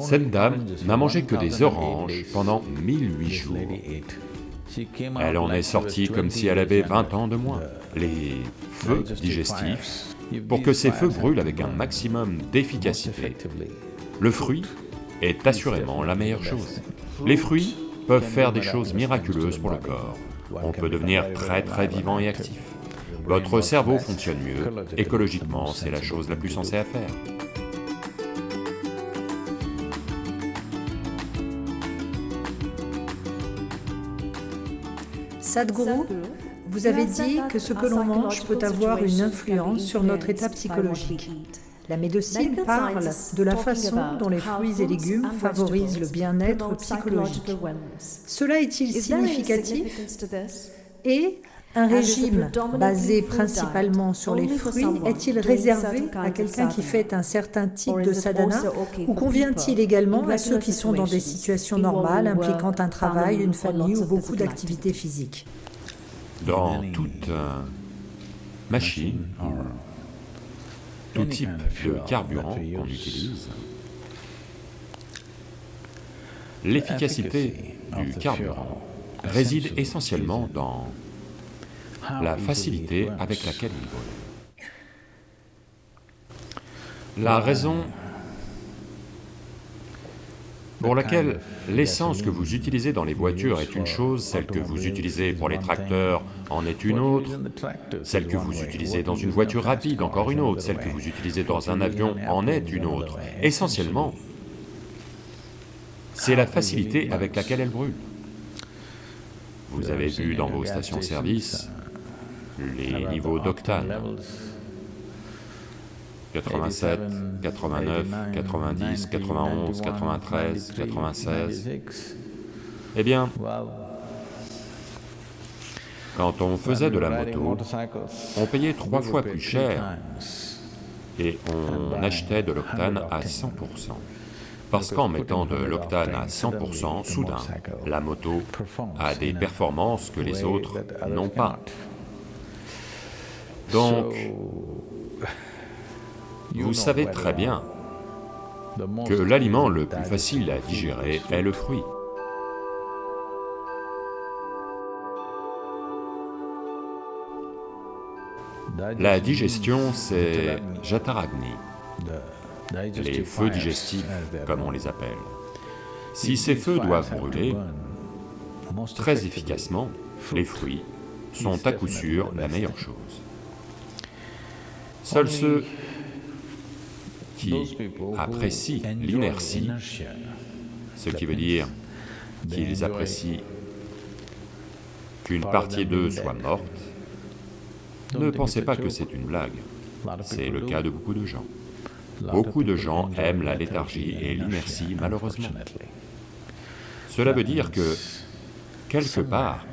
Cette dame n'a mangé que des oranges pendant 1008 jours. Elle en est sortie comme si elle avait 20 ans de moins. Les feux digestifs, pour que ces feux brûlent avec un maximum d'efficacité, le fruit est assurément la meilleure chose. Les fruits peuvent faire des choses miraculeuses pour le corps. On peut devenir très très vivant et actif. Votre cerveau fonctionne mieux, écologiquement c'est la chose la plus sensée à faire. Sadhguru, vous avez dit que ce que l'on mange peut avoir une influence sur notre état psychologique. La médecine parle de la façon dont les fruits et légumes favorisent le bien-être psychologique. Cela est-il significatif? Et un régime basé principalement sur les fruits. est-il réservé à quelqu'un qui fait un certain type de sadhana ou convient-il également à ceux qui sont dans des situations normales impliquant un travail, une famille ou beaucoup d'activités physiques. Dans toute machine, tout type de carburant qu'on utilise, l'efficacité du carburant réside essentiellement dans la facilité avec laquelle il brûle. La raison pour laquelle l'essence que vous utilisez dans les voitures est une chose, celle que vous utilisez pour les tracteurs en est une autre, celle que vous utilisez dans une voiture rapide encore une autre, celle que vous utilisez dans un avion en est une autre. Essentiellement, c'est la facilité avec laquelle elle brûle. Vous avez vu dans vos stations-service les niveaux d'octane. 87, 89, 90, 91, 93, 96... Eh bien, quand on faisait de la moto, on payait trois fois plus cher et on achetait de l'octane à 100%. Parce qu'en mettant de l'octane à 100%, soudain, la moto a des performances que les autres n'ont pas. Donc, vous savez très bien que l'aliment le plus facile à digérer est le fruit. La digestion, c'est Jataragni, les feux digestifs, comme on les appelle. Si ces feux doivent brûler, très efficacement, les fruits sont à coup sûr la meilleure chose. Seuls ceux qui apprécient l'inertie, ce qui veut dire qu'ils apprécient qu'une partie d'eux soit morte, ne pensez pas que c'est une blague, c'est le cas de beaucoup de gens. Beaucoup de gens aiment la léthargie et l'inertie, malheureusement. Cela veut dire que, quelque part,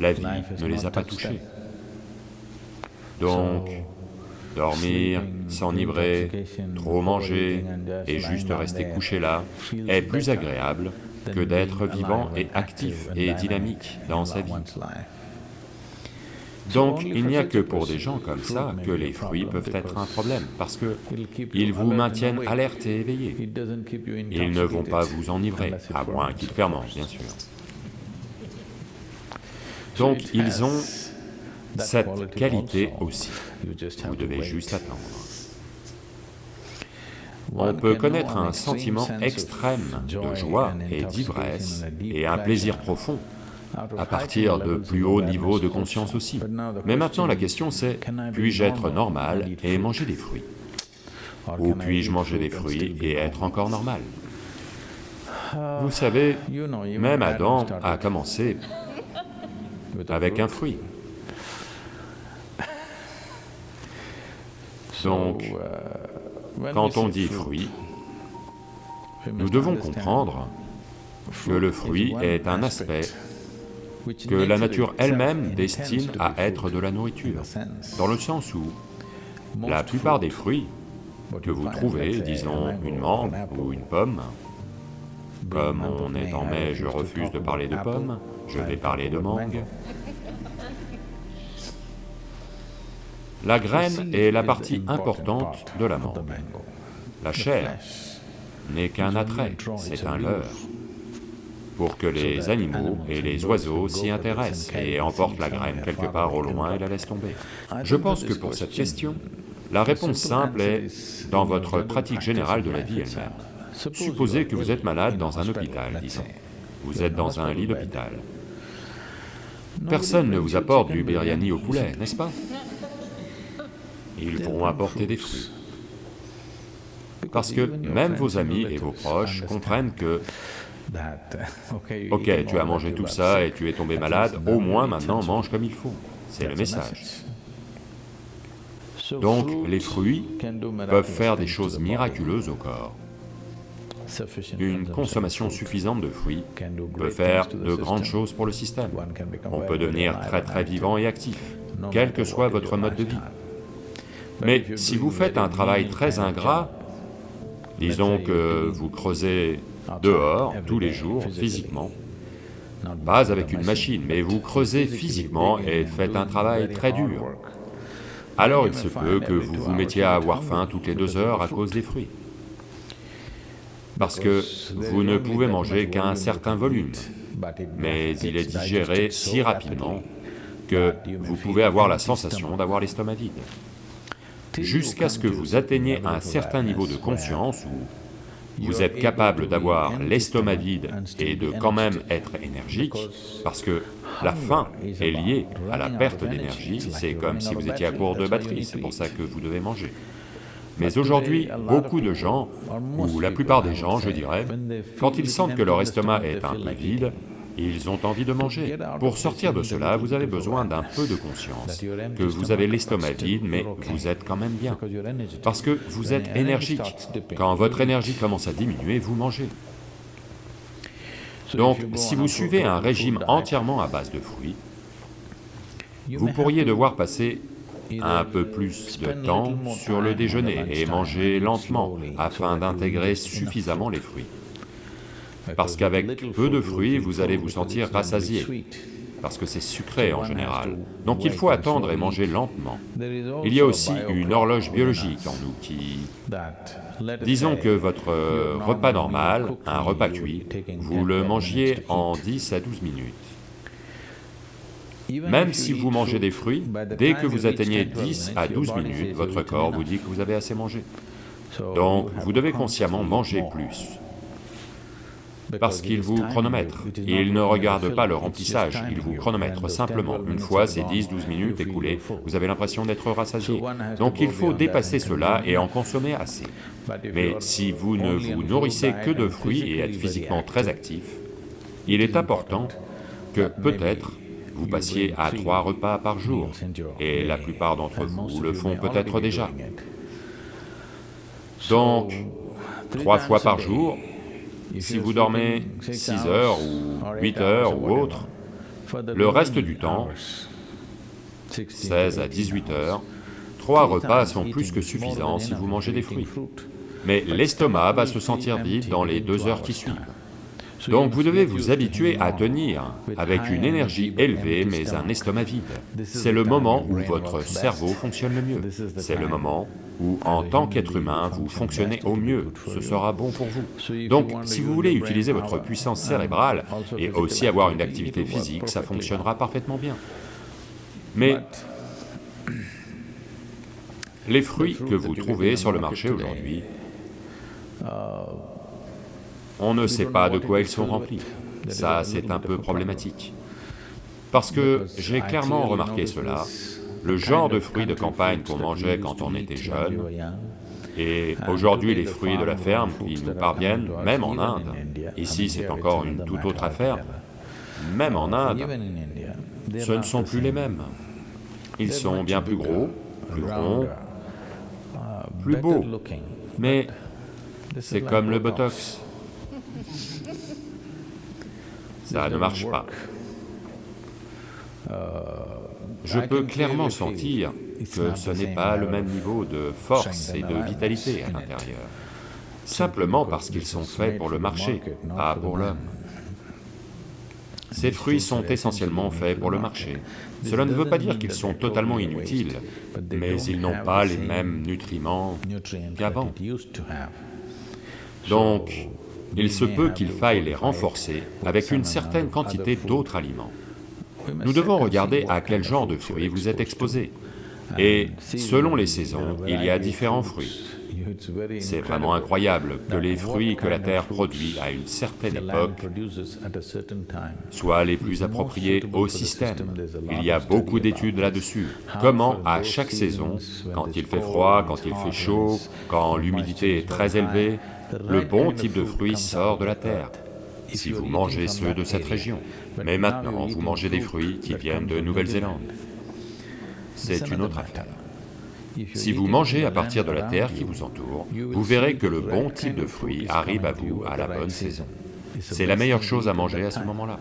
la vie ne les a pas touchés. Donc, dormir, s'enivrer, trop manger et juste rester couché là est plus agréable que d'être vivant et actif et dynamique dans sa vie. Donc il n'y a que pour des gens comme ça que les fruits peuvent être un problème, parce que ils vous maintiennent alerte et éveillé. Ils ne vont pas vous enivrer, à moins qu'ils fermentent, bien sûr. Donc ils ont cette qualité aussi. Vous devez juste attendre. On peut connaître un sentiment extrême de joie et d'ivresse et un plaisir profond à partir de plus hauts niveaux de conscience aussi. Mais maintenant la question c'est, puis-je être normal? et manger des fruits? Ou puis-je manger des fruits et être encore normal? Vous savez, même Adam a commencé avec un fruit. Donc, quand on dit fruit, nous devons comprendre que le fruit est un aspect que la nature elle-même destine à être de la nourriture, dans le sens où la plupart des fruits que vous trouvez, disons une mangue ou une pomme, comme on est en mai, je refuse de parler de pommes, je vais parler de mangue, La graine est la partie importante de la mangue. La chair n'est qu'un attrait, c'est un leurre, pour que les animaux et les oiseaux s'y intéressent et emportent la graine quelque part au loin et la laissent tomber. Je pense que pour cette question, la réponse simple est dans votre pratique générale de la vie elle-même. Supposez que vous êtes malade dans un hôpital, disons. Vous êtes dans un lit d'hôpital. Personne ne vous apporte du biryani au poulet, n'est-ce pas? Ils vont apporter des fruits. Parce que même vos amis et vos proches comprennent que Ok, tu as mangé tout ça et tu es tombé malade, au moins maintenant mange comme il faut. C'est le message. Donc les fruits peuvent faire des choses miraculeuses au corps. Une consommation suffisante de fruits peut faire de grandes choses pour le système. On peut devenir très très vivant et actif, quel que soit votre mode de vie. Mais si vous faites un travail très ingrat, disons que vous creusez dehors, tous les jours, physiquement, pas avec une machine, mais vous creusez physiquement et faites un travail très dur, alors il se peut que vous vous mettiez à avoir faim toutes les deux heures à cause des fruits. Parce que vous ne pouvez manger qu'un certain volume, mais il est digéré si rapidement que vous pouvez avoir la sensation d'avoir l'estomac vide. Jusqu'à ce que vous atteigniez un certain niveau de conscience où vous êtes capable d'avoir l'estomac vide et de quand même être énergique, parce que la faim est liée à la perte d'énergie, c'est comme si vous étiez à court de batterie, c'est pour ça que vous devez manger. Mais aujourd'hui, beaucoup de gens, ou la plupart des gens, je dirais, quand ils sentent que leur estomac est un peu vide, ils ont envie de manger. Pour sortir de cela, vous avez besoin d'un peu de conscience, que vous avez l'estomac vide, mais vous êtes quand même bien, parce que vous êtes énergique. Quand votre énergie commence à diminuer, vous mangez. Donc, si vous suivez un régime entièrement à base de fruits, vous pourriez devoir passer un peu plus de temps sur le déjeuner et manger lentement afin d'intégrer suffisamment les fruits parce qu'avec peu de fruits, vous allez vous sentir rassasié, parce que c'est sucré en général. Donc il faut attendre et manger lentement. Il y a aussi une horloge biologique en nous qui... Disons que votre repas normal, un repas cuit, vous le mangiez en 10 à 12 minutes. Même si vous mangez des fruits, dès que vous atteignez 10 à 12 minutes, votre corps vous dit que vous avez assez mangé. Donc vous devez consciemment manger plus parce qu'il vous chronomètre. Il ne regarde pas le remplissage, il vous chronomètre simplement. Une fois ces 10-12 minutes écoulées, vous avez l'impression d'être rassasié. Donc il faut dépasser cela et en consommer assez. Mais si vous ne vous nourrissez que de fruits et êtes physiquement très actif, il est important que peut-être vous passiez à trois repas par jour, et la plupart d'entre vous le font peut-être déjà. Donc, trois fois par jour, si vous dormez 6 heures ou 8 heures ou autre, le reste du temps, 16 à 18 heures, trois repas sont plus que suffisants si vous mangez des fruits. Mais l'estomac va se sentir vide dans les deux heures qui suivent. Donc vous devez vous habituer à tenir avec une énergie élevée mais un estomac vide. C'est le moment où votre cerveau fonctionne le mieux. C'est le moment où, en tant qu'être humain, vous fonctionnez au mieux, ce sera bon pour vous. Donc, si vous voulez utiliser votre puissance cérébrale et aussi avoir une activité physique, ça fonctionnera parfaitement bien. Mais les fruits que vous trouvez sur le marché aujourd'hui, on ne sait pas de quoi ils sont remplis. Ça, c'est un peu problématique. Parce que j'ai clairement remarqué cela, le genre de fruits de campagne qu'on mangeait quand on était jeune, et aujourd'hui les fruits de la ferme qui nous parviennent, même en Inde, ici c'est encore une toute autre affaire, même en Inde, ce ne sont plus les mêmes. Ils sont bien plus gros, plus ronds, plus beaux, mais c'est comme le Botox. Ça ne marche pas. Je peux clairement sentir que ce n'est pas le même niveau de force et de vitalité à l'intérieur, simplement parce qu'ils sont faits pour le marché, pas pour l'homme. Ces fruits sont essentiellement faits pour le marché. Cela ne veut pas dire qu'ils sont totalement inutiles, mais ils n'ont pas les mêmes nutriments qu'avant. Donc, il se peut qu'il faille les renforcer avec une certaine quantité d'autres aliments. Nous devons regarder à quel genre de fruits vous êtes exposé. Et selon les saisons, il y a différents fruits. C'est vraiment incroyable que les fruits que la Terre produit à une certaine époque soient les plus appropriés au système. Il y a beaucoup d'études là-dessus. Comment, à chaque saison, quand il fait froid, quand il fait chaud, quand l'humidité est très élevée, le bon type de fruit sort de la Terre si vous mangez ceux de cette région. Mais maintenant, vous mangez des fruits qui viennent de Nouvelle-Zélande. C'est une autre affaire. Si vous mangez à partir de la terre qui vous entoure, vous verrez que le bon type de fruit arrive à vous à la bonne saison. C'est la meilleure chose à manger à ce moment-là.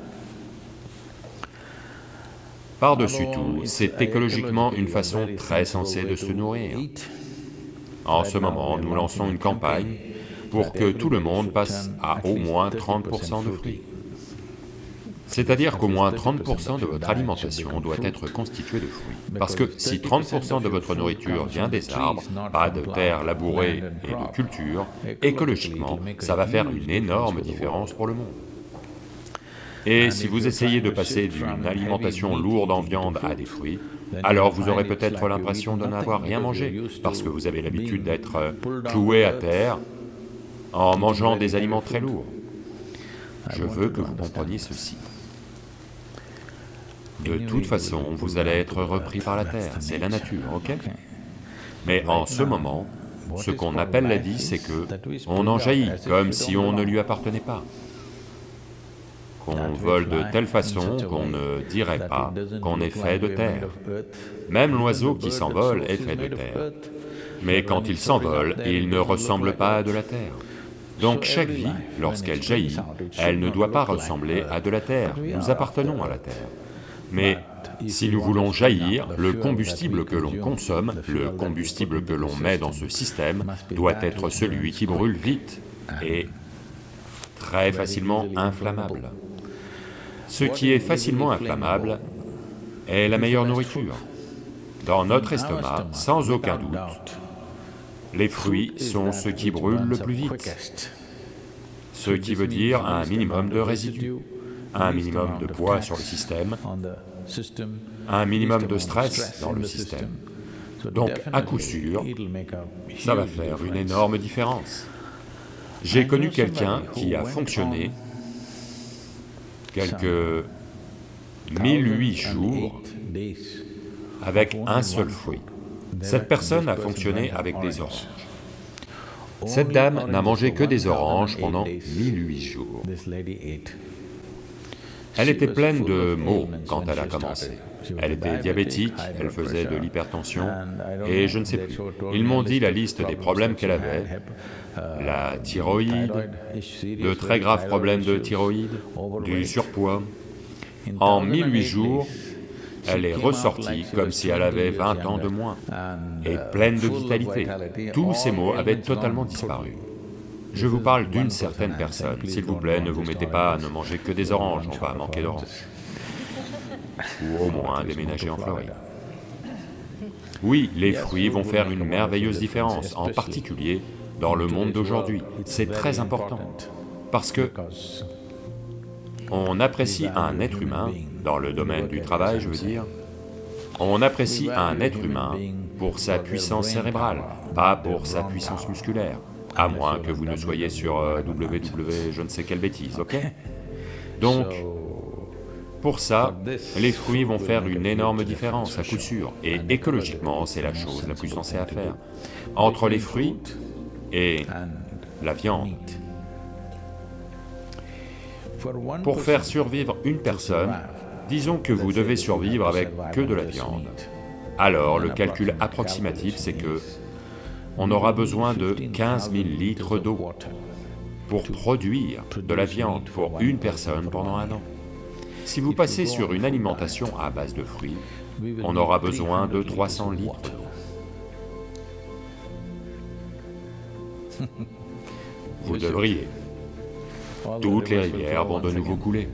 Par-dessus tout, c'est écologiquement une façon très sensée de se nourrir. En ce moment, nous lançons une campagne pour que tout le monde passe à au moins 30% de fruits. C'est-à-dire qu'au moins 30% de votre alimentation doit être constituée de fruits. Parce que si 30% de votre nourriture vient des arbres, pas de terres labourées et de culture, écologiquement, ça va faire une énorme différence pour le monde. Et si vous essayez de passer d'une alimentation lourde en viande à des fruits, alors vous aurez peut-être l'impression de n'avoir rien mangé, parce que vous avez l'habitude d'être cloué à terre en mangeant des aliments très lourds. Je veux que vous compreniez ceci. De toute façon, vous allez être repris par la terre, c'est la nature, ok Mais en ce moment, ce qu'on appelle la vie, c'est que on en jaillit, comme si on ne lui appartenait pas. Qu'on vole de telle façon qu'on ne dirait pas qu'on est fait de terre. Même l'oiseau qui s'envole est fait de terre. Mais quand il s'envole, il ne ressemble pas à de la terre. Donc chaque vie, lorsqu'elle jaillit, elle ne doit pas ressembler à de la terre, nous appartenons à la terre. Mais si nous voulons jaillir, le combustible que l'on consomme, le combustible que l'on met dans ce système, doit être celui qui brûle vite et très facilement inflammable. Ce qui est facilement inflammable est la meilleure nourriture. Dans notre estomac, sans aucun doute, les fruits sont ce qui brûlent le plus vite, ce qui veut dire un minimum de résidus un minimum de poids sur le système, un minimum de stress dans le système. Donc, à coup sûr, ça va faire une énorme différence. J'ai connu quelqu'un qui a fonctionné quelques 1008 jours avec un seul fruit. Cette personne a fonctionné avec des oranges. Cette dame n'a mangé que des oranges pendant 1008 jours. Elle était pleine de maux quand elle a commencé. Elle était diabétique, elle faisait de l'hypertension, et je ne sais plus. Ils m'ont dit la liste des problèmes qu'elle avait, la thyroïde, de très graves problèmes de thyroïde, du surpoids. En 1008 jours, elle est ressortie comme si elle avait 20 ans de moins, et pleine de vitalité. Tous ces maux avaient totalement disparu. Je vous parle d'une certaine personne, s'il vous plaît, ne vous mettez pas à ne manger que des oranges, on va manquer d'oranges. Ou au moins déménager en Floride. Oui, les fruits vont faire une merveilleuse différence, en particulier dans le monde d'aujourd'hui. C'est très important, parce que on apprécie un être humain, dans le domaine du travail je veux dire, on apprécie un être humain pour sa puissance cérébrale, pas pour sa puissance musculaire. À moins que vous ne soyez sur www euh, je ne sais quelle bêtise, ok? Donc, pour ça, les fruits vont faire une énorme différence à coup sûr, et écologiquement, c'est la chose la plus sensée à faire. Entre les fruits et la viande. Pour faire survivre une personne, disons que vous devez survivre avec que de la viande. Alors, le calcul approximatif, c'est que on aura besoin de 15 000 litres d'eau pour produire de la viande pour une personne pendant un an. Si vous passez sur une alimentation à base de fruits, on aura besoin de 300 litres. Vous devriez. Toutes les rivières vont de nouveau couler.